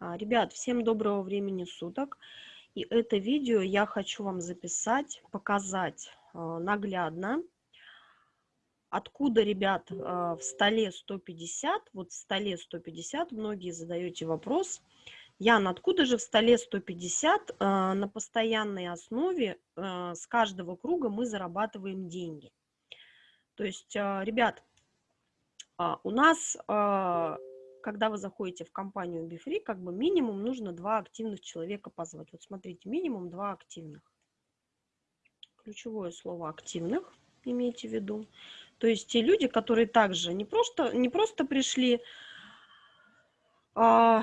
А, ребят, всем доброго времени суток. И это видео я хочу вам записать, показать а, наглядно, откуда, ребят, а, в столе 150, вот в столе 150, многие задаете вопрос, Ян, откуда же в столе 150 на постоянной основе с каждого круга мы зарабатываем деньги? То есть, ребят, у нас когда вы заходите в компанию BeFree, как бы минимум нужно два активных человека позвать. Вот смотрите, минимум два активных. Ключевое слово активных, имейте в виду. То есть те люди, которые также не просто, не просто пришли а,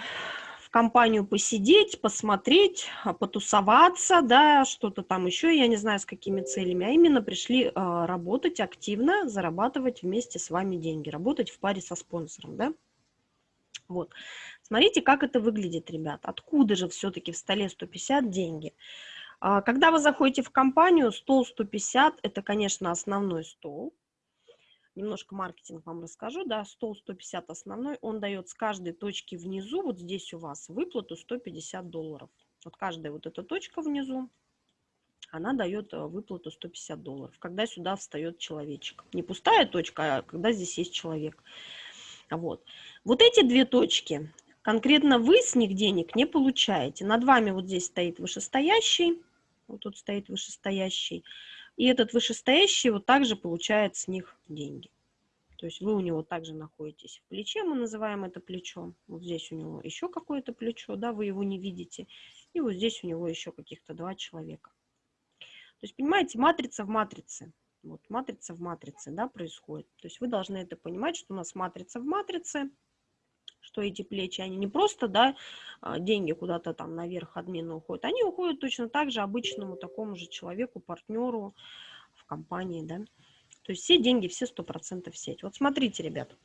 в компанию посидеть, посмотреть, а, потусоваться, да, что-то там еще, я не знаю, с какими целями, а именно пришли а, работать активно, зарабатывать вместе с вами деньги, работать в паре со спонсором, да. Вот. Смотрите, как это выглядит, ребят. Откуда же все-таки в столе 150 деньги? А, когда вы заходите в компанию, стол 150 – это, конечно, основной стол. Немножко маркетинг вам расскажу. Да, стол 150 основной, он дает с каждой точки внизу, вот здесь у вас, выплату 150 долларов. Вот каждая вот эта точка внизу, она дает э, выплату 150 долларов, когда сюда встает человечек. Не пустая точка, а когда здесь есть человек. Вот. вот эти две точки, конкретно вы с них денег не получаете. Над вами вот здесь стоит вышестоящий, вот тут стоит вышестоящий, и этот вышестоящий вот также получает с них деньги. То есть вы у него также находитесь в плече, мы называем это плечом. Вот здесь у него еще какое-то плечо, да, вы его не видите. И вот здесь у него еще каких-то два человека. То есть, понимаете, матрица в матрице. Вот матрица в матрице, да, происходит. То есть вы должны это понимать, что у нас матрица в матрице, что эти плечи, они не просто, да, а, деньги куда-то там наверх админа уходят, они уходят точно так же обычному такому же человеку, партнеру в компании, да. То есть все деньги, все 100% в сеть. Вот смотрите, ребят,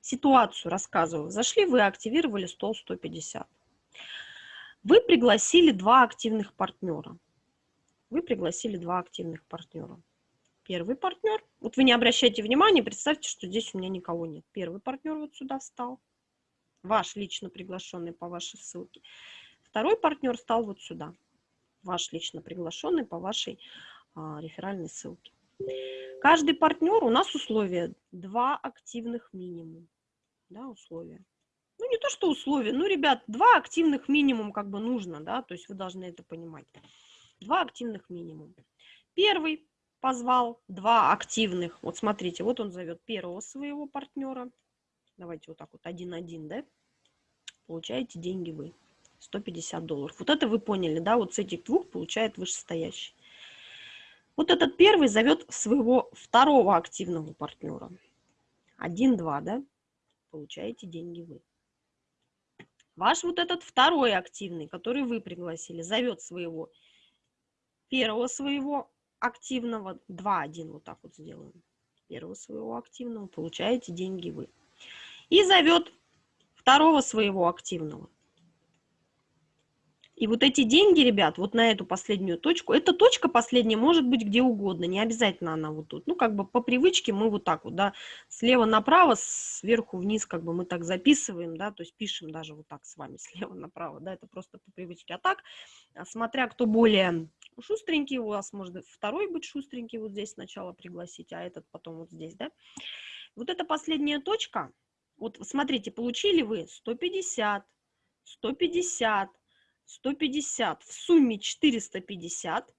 ситуацию рассказываю. Зашли вы, активировали стол 150. Вы пригласили два активных партнера вы пригласили два активных партнера. Первый партнер, вот вы не обращайте внимания, представьте, что здесь у меня никого нет. Первый партнер вот сюда встал, ваш лично приглашенный по вашей ссылке. Второй партнер стал вот сюда, ваш лично приглашенный по вашей а, реферальной ссылке. Каждый партнер, у нас условия, два активных минимум, да, условия. Ну, не то, что условия, ну, ребят, два активных минимум как бы нужно, да, то есть вы должны это понимать. Два активных минимум. Первый позвал два активных. Вот смотрите, вот он зовет первого своего партнера. Давайте вот так вот, один-один, да? Получаете деньги вы. 150 долларов. Вот это вы поняли, да? Вот с этих двух получает вышестоящий. Вот этот первый зовет своего второго активного партнера. Один-два, да? Получаете деньги вы. Ваш вот этот второй активный, который вы пригласили, зовет своего первого своего активного, 2-1 вот так вот сделаем, первого своего активного, получаете деньги вы. И зовет второго своего активного. И вот эти деньги, ребят, вот на эту последнюю точку, эта точка последняя может быть где угодно, не обязательно она вот тут. Ну, как бы по привычке мы вот так вот, да, слева направо, сверху вниз, как бы мы так записываем, да, то есть пишем даже вот так с вами, слева направо, да, это просто по привычке. А так, смотря кто более шустренький, у вас может второй быть шустренький, вот здесь сначала пригласить, а этот потом вот здесь, да. Вот эта последняя точка, вот смотрите, получили вы 150, 150, 150, в сумме 450,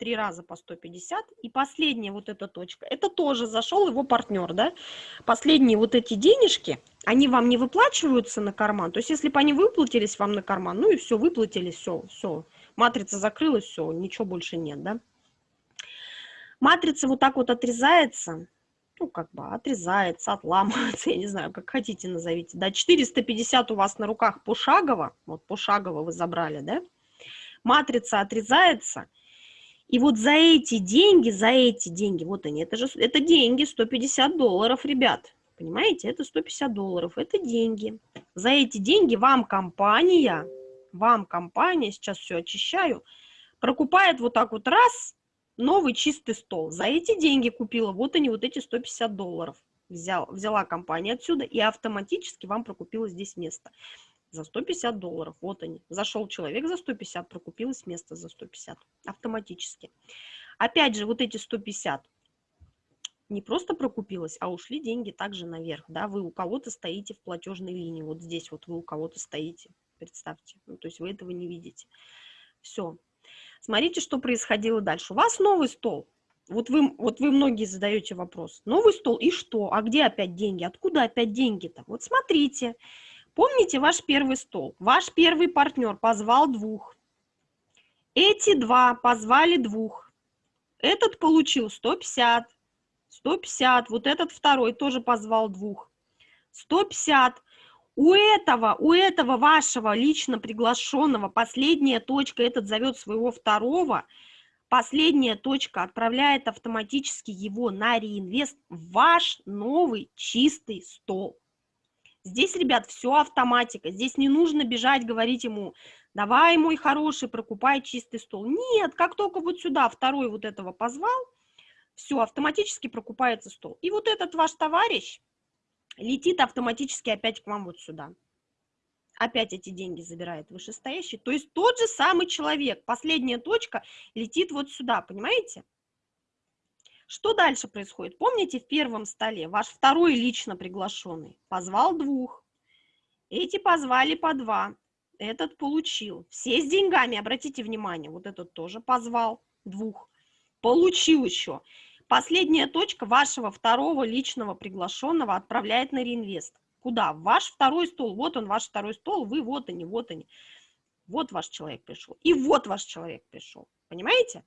три раза по 150, и последняя вот эта точка, это тоже зашел его партнер, да, последние вот эти денежки, они вам не выплачиваются на карман, то есть если бы они выплатились вам на карман, ну и все, выплатились, все, все, матрица закрылась, все, ничего больше нет, да. Матрица вот так вот отрезается, ну, как бы отрезается, отламывается, я не знаю, как хотите назовите, да, 450 у вас на руках пошагово, вот пошагово вы забрали, да, матрица отрезается, и вот за эти деньги, за эти деньги, вот они, это же, это деньги, 150 долларов, ребят, понимаете, это 150 долларов, это деньги. За эти деньги вам компания, вам компания, сейчас все очищаю, прокупает вот так вот раз, новый чистый стол. За эти деньги купила, вот они, вот эти 150 долларов. взял, взяла компания отсюда и автоматически вам прокупила здесь место за 150 долларов. Вот они. Зашел человек за 150, прокупилось место за 150 автоматически. Опять же, вот эти 150 не просто прокупилось, а ушли деньги также наверх. Да? Вы у кого-то стоите в платежной линии. Вот здесь вот вы у кого-то стоите. Представьте. Ну, то есть вы этого не видите. Все. Смотрите, что происходило дальше. У вас новый стол. Вот вы, вот вы многие задаете вопрос. Новый стол и что? А где опять деньги? Откуда опять деньги-то? Вот смотрите. Помните ваш первый стол? Ваш первый партнер позвал двух. Эти два позвали двух. Этот получил 150, 150. Вот этот второй тоже позвал двух. 150. У этого, у этого вашего лично приглашенного последняя точка, этот зовет своего второго, последняя точка отправляет автоматически его на реинвест в ваш новый чистый стол. Здесь, ребят, все автоматика. Здесь не нужно бежать, говорить ему, давай, мой хороший, прокупай чистый стол. Нет, как только вот сюда второй вот этого позвал, все, автоматически прокупается стол. И вот этот ваш товарищ летит автоматически опять к вам вот сюда. Опять эти деньги забирает вышестоящий. То есть тот же самый человек, последняя точка летит вот сюда, понимаете? Что дальше происходит? Помните в первом столе ваш второй лично приглашенный позвал двух, эти позвали по два, этот получил. Все с деньгами, обратите внимание, вот этот тоже позвал двух, получил еще. Последняя точка вашего второго личного приглашенного отправляет на реинвест. Куда? Ваш второй стол. Вот он, ваш второй стол, вы вот они, вот они. Вот ваш человек пришел. И вот ваш человек пришел. Понимаете?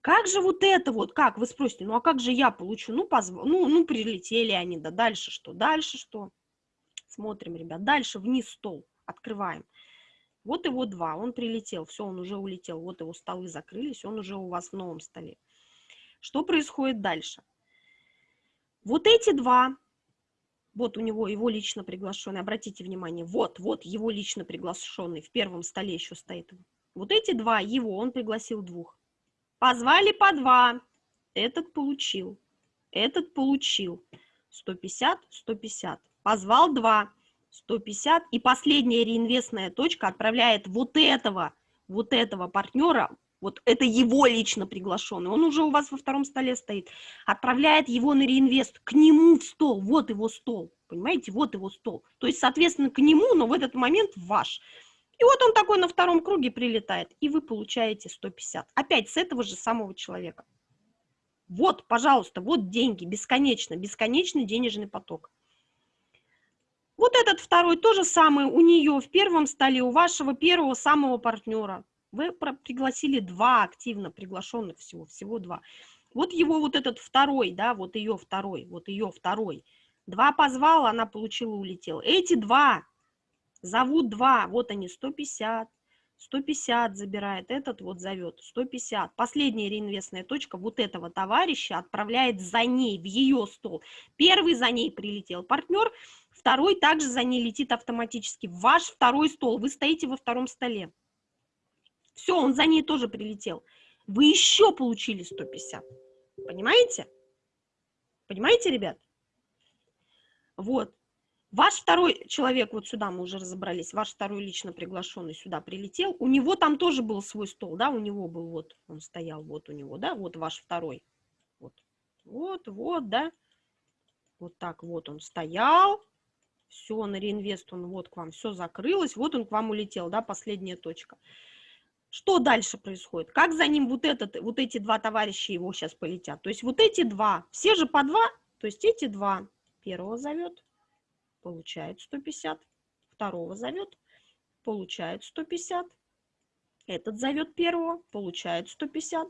Как же вот это вот, как, вы спросите, ну а как же я получу? Ну, позв... ну, ну прилетели они, да дальше что? Дальше что? Смотрим, ребят, дальше вниз стол, открываем. Вот его два, он прилетел, все, он уже улетел, вот его столы закрылись, он уже у вас в новом столе. Что происходит дальше? Вот эти два, вот у него его лично приглашенный, обратите внимание, вот, вот его лично приглашенный, в первом столе еще стоит. Вот эти два его, он пригласил двух. Позвали по два. Этот получил. Этот получил. 150, 150. Позвал два. 150. И последняя реинвестная точка отправляет вот этого, вот этого партнера, вот это его лично приглашенный, он уже у вас во втором столе стоит, отправляет его на реинвест к нему в стол, вот его стол, понимаете, вот его стол. То есть, соответственно, к нему, но в этот момент ваш. И вот он такой на втором круге прилетает, и вы получаете 150. Опять с этого же самого человека. Вот, пожалуйста, вот деньги, бесконечно, бесконечный денежный поток. Вот этот второй то же самое у нее в первом столе, у вашего первого самого партнера. Вы пригласили два активно приглашенных всего, всего два. Вот его вот этот второй, да, вот ее второй, вот ее второй. Два позвал, она получила, улетела. Эти два Зовут два, вот они, 150, 150 забирает, этот вот зовет, 150. Последняя реинвестная точка вот этого товарища отправляет за ней, в ее стол. Первый за ней прилетел партнер, второй также за ней летит автоматически. Ваш второй стол, вы стоите во втором столе. Все, он за ней тоже прилетел. Вы еще получили 150. Понимаете? Понимаете, ребят? Вот. Ваш второй человек, вот сюда мы уже разобрались, ваш второй лично приглашенный сюда прилетел, у него там тоже был свой стол, да, у него был, вот, он стоял, вот у него, да, вот ваш второй, вот, вот, вот, да, вот так вот он стоял, все, на реинвест он вот к вам, все закрылось, вот он к вам улетел, да, последняя точка. Что дальше происходит? Как за ним вот, этот, вот эти два товарища его сейчас полетят? То есть вот эти два, все же по два, то есть эти два, первого зовет, получает 150, второго зовет, получает 150, этот зовет первого, получает 150,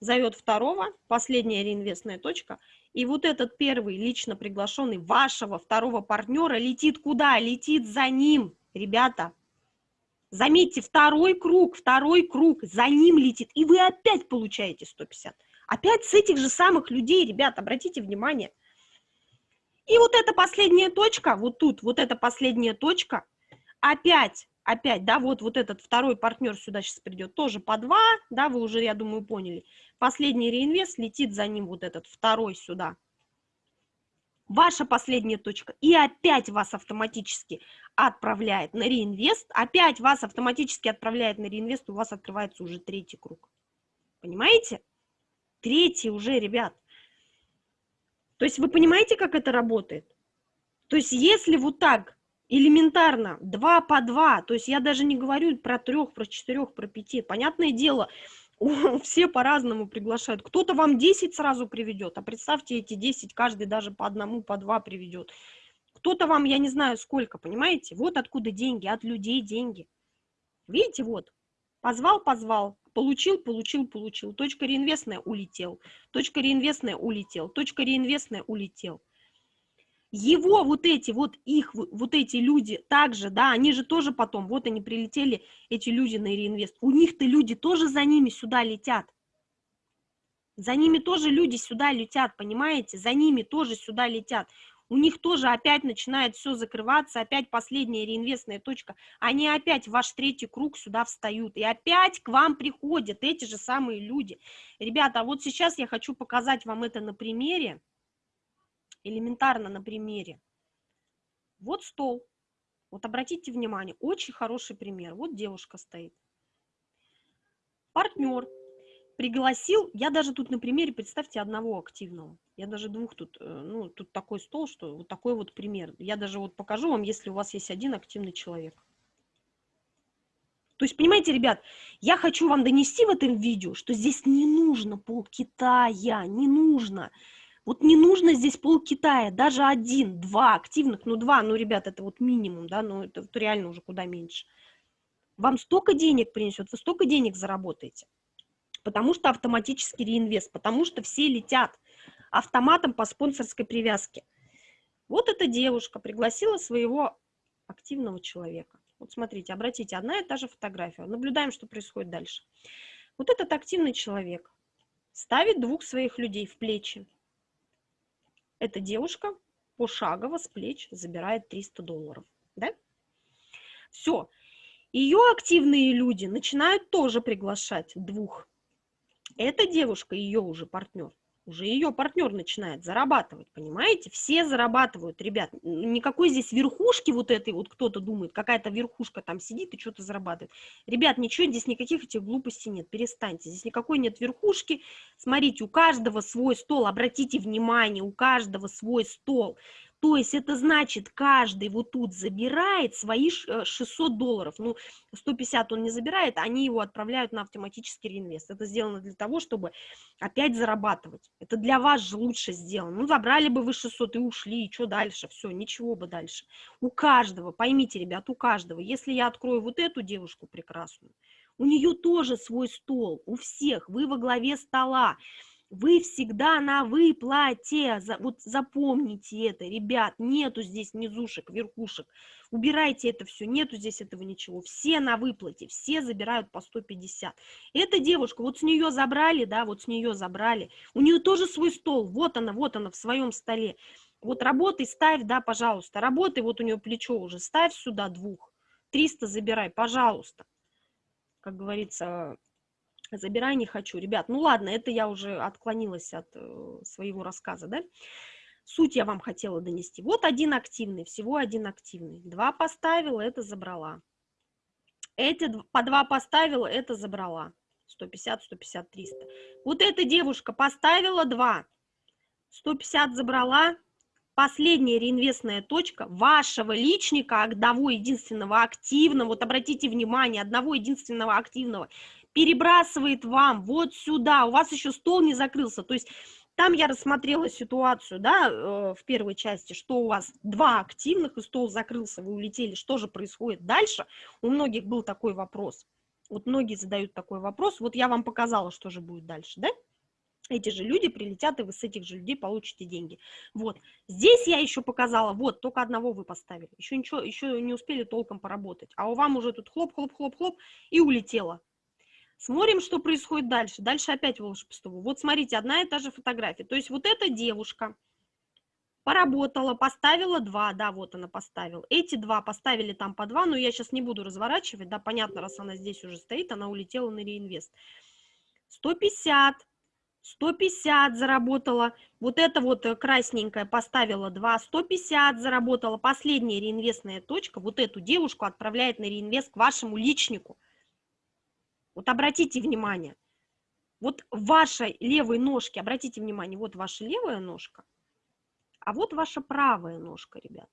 зовет второго, последняя реинвестная точка, и вот этот первый лично приглашенный вашего второго партнера летит куда? Летит за ним, ребята. Заметьте, второй круг, второй круг, за ним летит, и вы опять получаете 150. Опять с этих же самых людей, ребята, обратите внимание – и вот эта последняя точка, вот тут, вот эта последняя точка, опять, опять, да, вот, вот этот второй партнер сюда сейчас придет, тоже по два, да, вы уже, я думаю, поняли. Последний реинвест летит за ним вот этот второй сюда. Ваша последняя точка, и опять вас автоматически отправляет на реинвест, опять вас автоматически отправляет на реинвест, у вас открывается уже третий круг. Понимаете? Третий уже, ребят. То есть вы понимаете, как это работает? То есть если вот так элементарно, два по два, то есть я даже не говорю про трех, про четырех, про пяти, понятное дело, все по-разному приглашают. Кто-то вам 10 сразу приведет, а представьте, эти 10 каждый даже по одному, по два приведет. Кто-то вам, я не знаю сколько, понимаете? Вот откуда деньги, от людей деньги. Видите, вот, позвал, позвал, получил, получил, получил. Точка реинвестная улетел, точка реинвестная улетел, точка реинвестная улетел его вот эти, вот их, вот эти люди также, да, они же тоже потом, вот они прилетели, эти люди на реинвест, у них-то люди тоже за ними сюда летят. За ними тоже люди сюда летят, понимаете? За ними тоже сюда летят. У них тоже опять начинает все закрываться, опять последняя реинвестная точка. Они опять в ваш третий круг сюда встают. И опять к вам приходят эти же самые люди. Ребята, вот сейчас я хочу показать вам это на примере элементарно на примере. Вот стол. Вот обратите внимание, очень хороший пример. Вот девушка стоит. Партнер пригласил, я даже тут на примере, представьте, одного активного. Я даже двух тут, э, ну, тут такой стол, что вот такой вот пример. Я даже вот покажу вам, если у вас есть один активный человек. То есть, понимаете, ребят, я хочу вам донести в этом видео, что здесь не нужно пол Китая, не нужно. Вот не нужно здесь пол Китая, даже один, два активных, ну два, ну, ребят, это вот минимум, да, ну это, это реально уже куда меньше. Вам столько денег принесет, вы столько денег заработаете, потому что автоматический реинвест, потому что все летят автоматом по спонсорской привязке. Вот эта девушка пригласила своего активного человека. Вот смотрите, обратите, одна и та же фотография. Наблюдаем, что происходит дальше. Вот этот активный человек ставит двух своих людей в плечи, эта девушка пошагово с плеч забирает 300 долларов. Да? Все. Ее активные люди начинают тоже приглашать двух. Эта девушка, ее уже партнер, уже ее партнер начинает зарабатывать, понимаете? Все зарабатывают, ребят. Никакой здесь верхушки вот этой, вот кто-то думает, какая-то верхушка там сидит и что-то зарабатывает. Ребят, ничего здесь, никаких этих глупостей нет, перестаньте. Здесь никакой нет верхушки. Смотрите, у каждого свой стол, обратите внимание, у каждого свой стол. То есть это значит, каждый вот тут забирает свои 600 э, долларов. Ну, 150 он не забирает, они его отправляют на автоматический реинвест. Это сделано для того, чтобы опять зарабатывать. Это для вас же лучше сделано. Ну, забрали бы вы 600 и ушли, и что дальше? Все, ничего бы дальше. У каждого, поймите, ребят, у каждого. Если я открою вот эту девушку прекрасную, у нее тоже свой стол, у всех, вы во главе стола вы всегда на выплате. Вот запомните это, ребят, нету здесь низушек, верхушек. Убирайте это все, нету здесь этого ничего. Все на выплате, все забирают по 150. Эта девушка, вот с нее забрали, да, вот с нее забрали. У нее тоже свой стол, вот она, вот она в своем столе. Вот работай, ставь, да, пожалуйста. Работай, вот у нее плечо уже, ставь сюда двух. 300 забирай, пожалуйста. Как говорится, забирай, не хочу. Ребят, ну ладно, это я уже отклонилась от э, своего рассказа, да? Суть я вам хотела донести. Вот один активный, всего один активный. Два поставила, это забрала. Эти по два поставила, это забрала. 150, 150, 300. Вот эта девушка поставила два. 150 забрала. Последняя реинвестная точка вашего личника, одного единственного активного, вот обратите внимание, одного единственного активного перебрасывает вам вот сюда, у вас еще стол не закрылся, то есть там я рассмотрела ситуацию, да, э, в первой части, что у вас два активных, и стол закрылся, вы улетели, что же происходит дальше? У многих был такой вопрос. Вот многие задают такой вопрос, вот я вам показала, что же будет дальше, да? Эти же люди прилетят, и вы с этих же людей получите деньги. Вот, здесь я еще показала, вот, только одного вы поставили, еще ничего, еще не успели толком поработать, а у вам уже тут хлоп-хлоп-хлоп-хлоп, и улетело. Смотрим, что происходит дальше. Дальше опять волшебство. Вот смотрите, одна и та же фотография. То есть вот эта девушка поработала, поставила два, да, вот она поставила. Эти два поставили там по два, но я сейчас не буду разворачивать, да, понятно, раз она здесь уже стоит, она улетела на реинвест. 150, 150 заработала, вот это вот э, красненькая поставила 2, 150 заработала, последняя реинвестная точка, вот эту девушку отправляет на реинвест к вашему личнику. Вот обратите внимание, вот вашей левой ножки, обратите внимание, вот ваша левая ножка, а вот ваша правая ножка, ребят.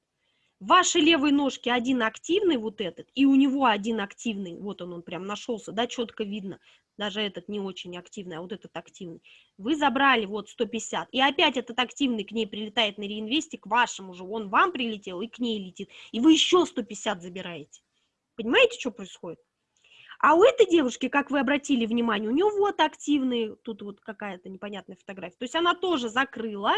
В вашей левой ножке один активный вот этот, и у него один активный, вот он, он прям нашелся, да, четко видно, даже этот не очень активный, а вот этот активный. Вы забрали вот 150, и опять этот активный к ней прилетает на реинвесте, к вашему же, он вам прилетел и к ней летит, и вы еще 150 забираете. Понимаете, что происходит? А у этой девушки, как вы обратили внимание, у нее вот активный, тут вот какая-то непонятная фотография. То есть она тоже закрыла.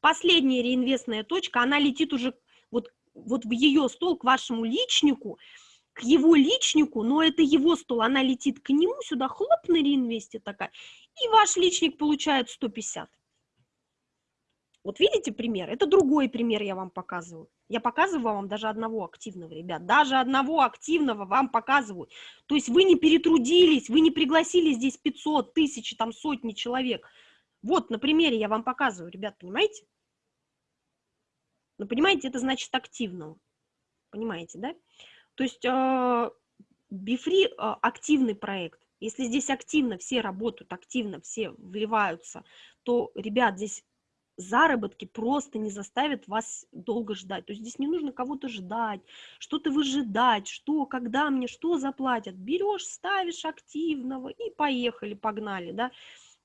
Последняя реинвестная точка, она летит уже вот, вот в ее стол к вашему личнику, к его личнику, но это его стол, она летит к нему сюда, хлоп на реинвесте такая, и ваш личник получает 150. Вот видите пример? Это другой пример я вам показываю. Я показываю вам даже одного активного, ребят. Даже одного активного вам показываю. То есть вы не перетрудились, вы не пригласили здесь 500, тысячи, там сотни человек. Вот на примере я вам показываю, ребят, понимаете? Ну, понимаете, это значит активного. Понимаете, да? То есть э, Бифри э, активный проект. Если здесь активно все работают, активно все вливаются, то, ребят, здесь заработки просто не заставят вас долго ждать. То есть здесь не нужно кого-то ждать, что-то выжидать, что, когда мне, что заплатят. Берешь, ставишь активного и поехали, погнали, да.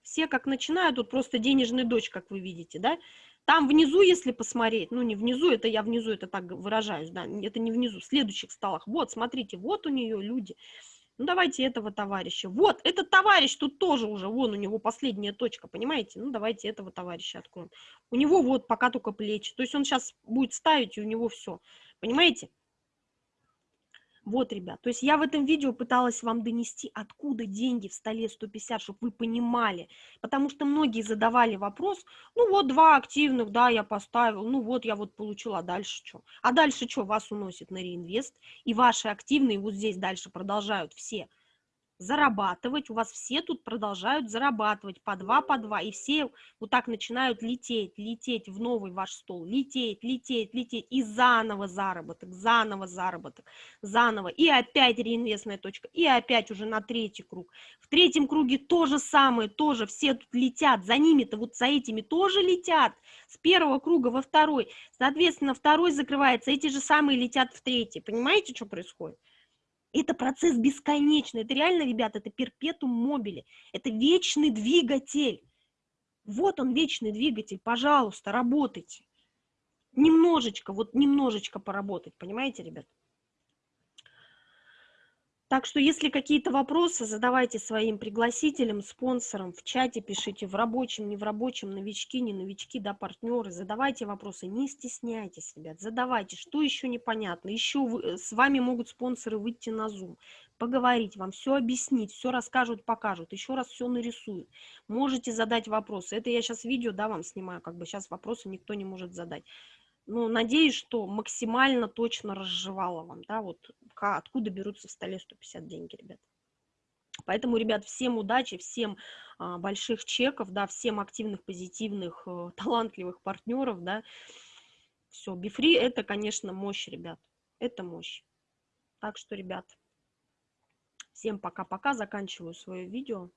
Все как начинают, тут просто денежный дочь, как вы видите, да. Там внизу, если посмотреть, ну не внизу, это я внизу, это так выражаюсь, да, это не внизу, в следующих столах. Вот, смотрите, вот у нее люди, ну, давайте этого товарища. Вот, этот товарищ тут тоже уже, вон у него последняя точка, понимаете? Ну, давайте этого товарища откроем. У него вот пока только плечи. То есть он сейчас будет ставить, и у него все. Понимаете? Вот, ребят, то есть я в этом видео пыталась вам донести, откуда деньги в столе 150, чтобы вы понимали. Потому что многие задавали вопрос, ну вот два активных, да, я поставил, ну вот я вот получила, а дальше что? А дальше что, вас уносит на реинвест, и ваши активные вот здесь дальше продолжают все – зарабатывать, у вас все тут продолжают зарабатывать по два, по два, и все вот так начинают лететь, лететь в новый ваш стол, лететь, лететь, лететь, и заново заработок, заново заработок, заново, и опять реинвестная точка, и опять уже на третий круг. В третьем круге то же самое, тоже все тут летят, за ними-то вот за этими тоже летят, с первого круга во второй, соответственно, второй закрывается, эти же самые летят в третий, понимаете, что происходит? Это процесс бесконечный. Это реально, ребята, это перпетум мобили. Это вечный двигатель. Вот он, вечный двигатель. Пожалуйста, работайте. Немножечко, вот немножечко поработать. Понимаете, ребят? Так что, если какие-то вопросы, задавайте своим пригласителям, спонсорам, в чате пишите, в рабочем, не в рабочем, новички, не новички, да, партнеры, задавайте вопросы, не стесняйтесь, ребят, задавайте, что еще непонятно, еще вы, э, с вами могут спонсоры выйти на Zoom, поговорить, вам все объяснить, все расскажут, покажут, еще раз все нарисуют, можете задать вопросы, это я сейчас видео, да, вам снимаю, как бы сейчас вопросы никто не может задать, ну, надеюсь, что максимально точно разжевала вам, да, вот откуда берутся в столе 150 деньги, ребят. Поэтому, ребят, всем удачи, всем а, больших чеков, да, всем активных, позитивных, э, талантливых партнеров, да. Все, Бифри это, конечно, мощь, ребят, это мощь. Так что, ребят, всем пока-пока, заканчиваю свое видео.